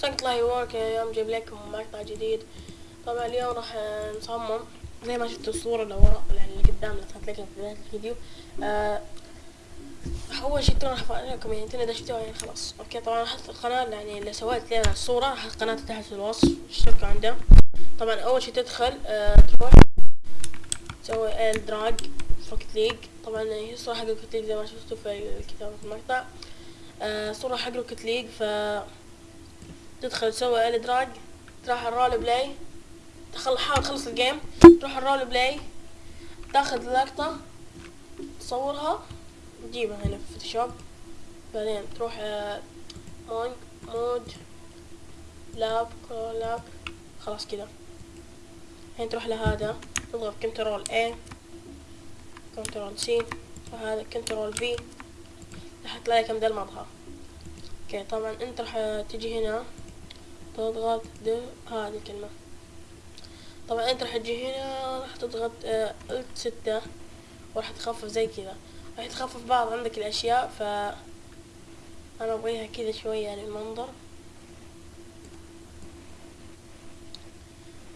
سنت الله يورك اليوم جايب لكم مقطع جديد. طبعا اليوم راح نصمم. زي ما شفتوا الصورة اللي ورا اللي قدام اللي صارت لكم في بداية الفيديو. آه أول شي ترى راح أفرجكم يعني تنا دشتوا يعني خلاص. أوكي طبعا راح القناة يعني اللي سويت لها الصورة راح القناة تحت في الوصف. اشتركوا عنده؟ طبعا أول شي تدخل آه تروح تسوي ال دراج روكت ليج طبعا هي الصورة حق روكت ليج زي ما شفتوا في الكتابة في المقطع. آه صورة حق روكت ليج ف تدخل تسوي ال دراج تروح الرول بلاي تخل حاول تخلص الجيم تروح الرول بلاي تاخذ لقطة تصورها تجيبها هنا في فوتوشوب بعدين تروح آه، مونج مود لاب لاب خلاص كذا الحين تروح لهذا تضغط كنترول A كنترول سي وهذا كنترول في راح تلاقي كم ذا المظهر أوكي طبعا أنت راح تجي هنا. تضغط د هذه الكلمة. طبعا أنت راح تجي هنا راح تضغط آه، الت ستة وراح تخفف زي كذا. راح تخفف بعض عندك الأشياء ف أنا أبغيها كذا شوية يعني المنظر.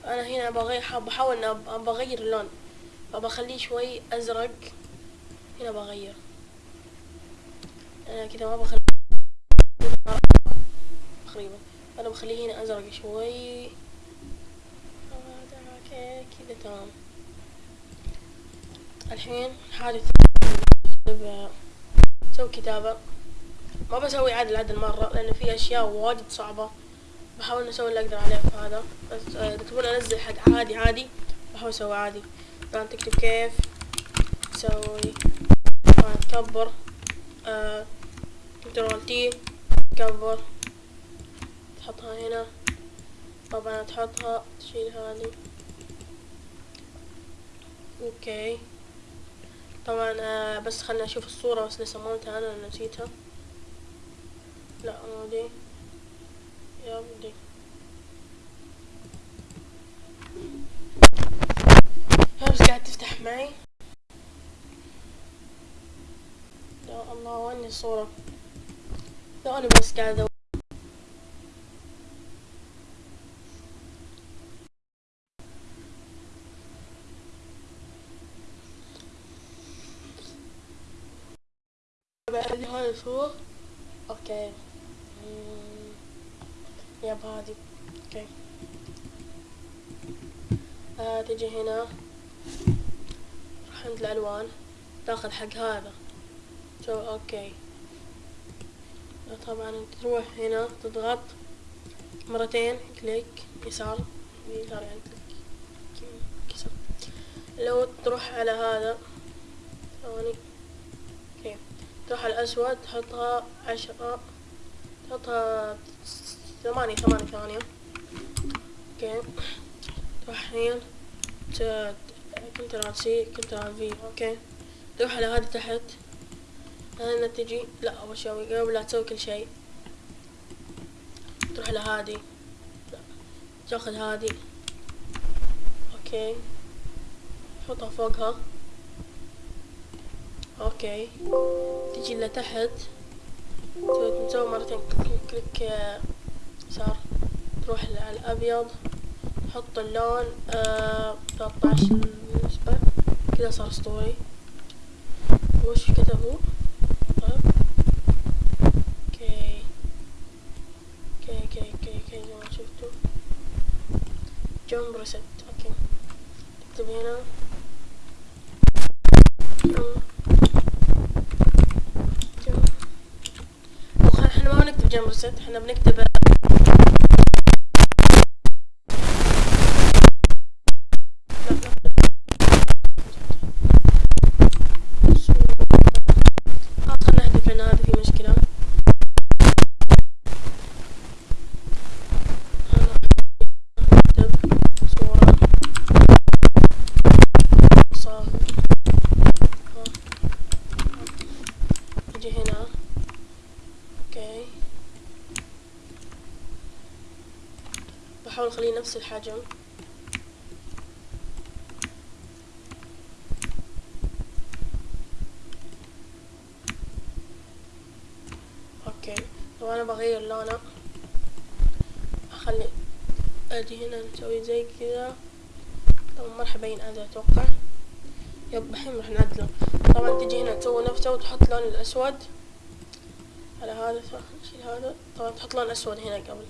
أنا هنا بغير بحاول ان أغير اللون. فبخليه شوي أزرق. هنا بغير أنا كذا ما بخليه تقريبا أنا بخليه هنا أزرق شوي. كذا تمام. الحين ثانية سوي كتابة. ما بسوي عدل عدل مرة لأن في أشياء واجد صعبة. بحاول أسوي اللي أقدر عليه في هذا. بس آه، تبون أنزل حق عادي عادي. بحاول أسوي عادي. طبعا تكتب كيف تسوي. تكبر. آه control T تكبر تحطها هنا. طبعا تحطها تشيل هذه. okay. طبعا آه بس خلنا نشوف الصورة بس اللي صممتها أنا أنا نسيتها. لا مو دي. يا دي ها بس قاعد تفتح معي؟ يا الله وين الصورة؟ ثواني بس قاعد هاي الصورة okay مم. yep هذه okay آه تجي هنا. راح عند الألوان. تاخذ حق هذا. so okay طبعا تروح هنا تضغط. مرتين click يسار يسار يعني click يسار لو تروح على هذا ثواني. تروح على الأسود تحطها عشرة تحطها ثمانية ثمانية ثمانية. okay. تروح ت- control C control V. okay. تروح على هذه تحت. هنا تجي. لا أول شي قبل لا تسوي كل شيء. تروح على هذه. تاخذ هذه. okay. تحطها فوقها. okay. تجي لتحت تسوي مرتين click, click آه، يسار تروح على الأبيض. تحط اللون آه 13 بالنسبة. كذا صار أسطوري. وش كتبوا طيب. okay. okay okay okay okay. زي ما شفتوا. jump rest okay. تكتب هنا jump jump وخ- إحنا rest إحنا بنكتب لا لا آه، خلنا نحذف لأن هذا في مشكلة أنا نكتب صورة صار نجي هنا أوكي بحاول اخليه نفس الحجم okay. لو أنا بغير لونة خلي أجي هنا نسوي زي كذا طبعا ما راح يبين هذا أتوقع. yep الحين راح نعدله. طبعا تجي هنا تسوي نفسه وتحط لون الأسود. على هذا نشيل هذا. طبعا تحط لون أسود هنا قبل.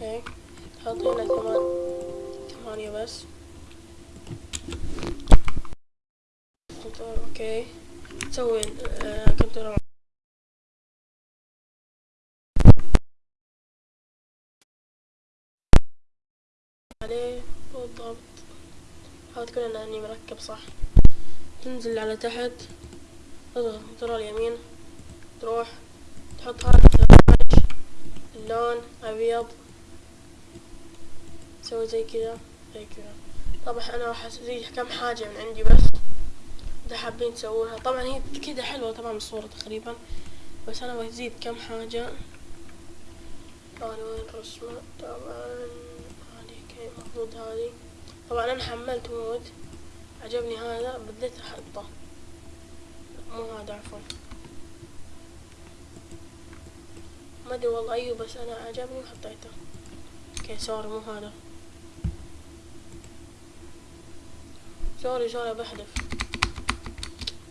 okay. تحط هنا كمان ثمانية بس. okay. تسوي آه control. عليه بالضبط. حاول تكون أني مركب صح. تنزل على تحت. تضغط control يمين. تروح تحط هذا اللون أبيض. تسوي زي كذا زي كذا. طبعا أنا راح ازيد كم حاجة من عندي بس. إذا حابين تسوونها. طبعا هي كذا حلوة طبعا الصورة تقريبا. بس أنا بزيد كم حاجة. أنا وين رسمة طبعا. هذه كي المفروض هذه. طبعا أنا حملت مود. عجبني هذا. بديت أحطه. مو هذا عفوا. ما أدري والله. أيوه بس أنا عجبني وحطيته. أوكي سوري مو هذا. سوري سوري بحذف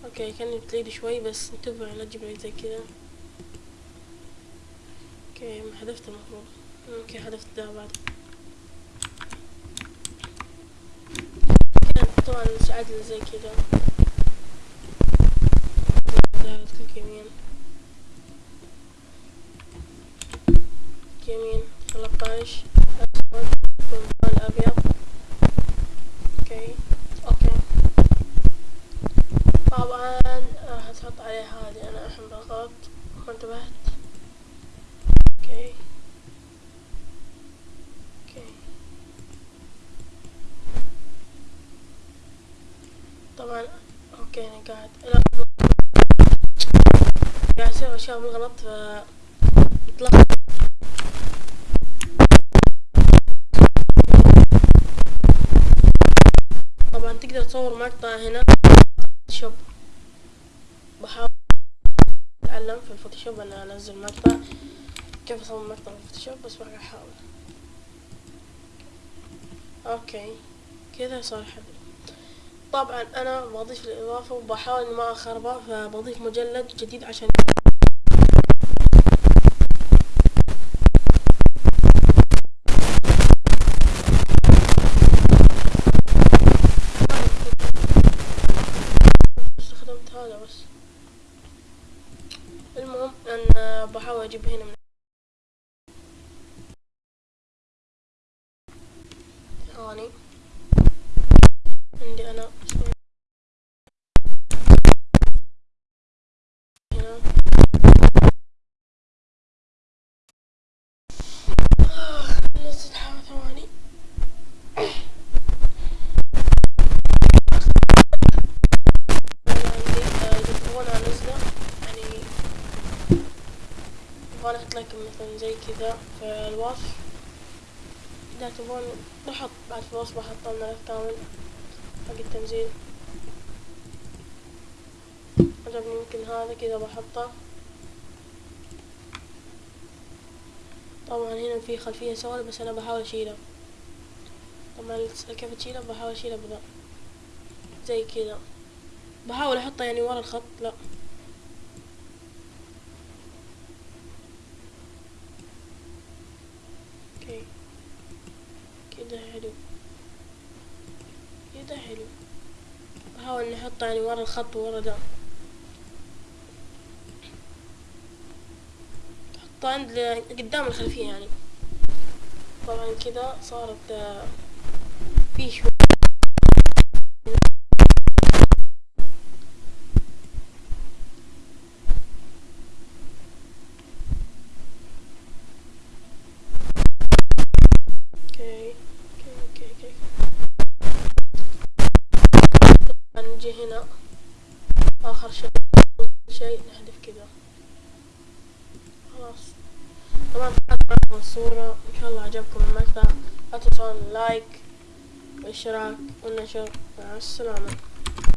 أوكي كان بتليد شوي بس انتبه لا تجيب زي كذا أوكي ما حذفت المفروض. أوكي حذفت ده بعد. طبعا مش عادل زي كذا ده كليك يمين. يمين 13 طبعا. أوكي أنا قاعد قاعد أسوي أشياء بالغلط ف طبعا تقدر تصور مقطع هنا Photoshop بحاول أتعلم في ال Photoshop أنا أنزل مقطع. كيف أصور مقطع في ال Photoshop بس بقى أحاول. okay. كذا صار حلو. طبعا أنا بضيف الإضافة وبحاول ما اخربه فبضيف مجلد جديد عشان استخدمت هذا بس. المهم أن بحاول أجيب هنا من ثواني عندي أنا هنا نزل حاجة ثواني أنا عندي آه، إذا تبغون أنزله يعني لكم مثلا زي كذا في الوصف. إذا تبغون بحط بعد في الوصف بحط الملف كامل حق التنزيل. عجبني يمكن هذا كذا بحطه. طبعا هنا في خلفية سوداء بس أنا بحاول أشيلها طبعا كيف تشيلها بحاول أشيلها بذا. زي كذا بحاول أحطه يعني ورا الخط لا أوكي كده حلو. كده حلو. بحاول نحطه يعني ورا الخط ورا ده. حطه عند قدام الخلفية يعني. طبعا كده صارت آه، في شوي آخر شيء شيء نحذف كذا. خلاص. طبعا كانت الصورة. إن شاء الله عجبكم المقطع. لا تنسون لايك والاشتراك والنشر. مع السلامة.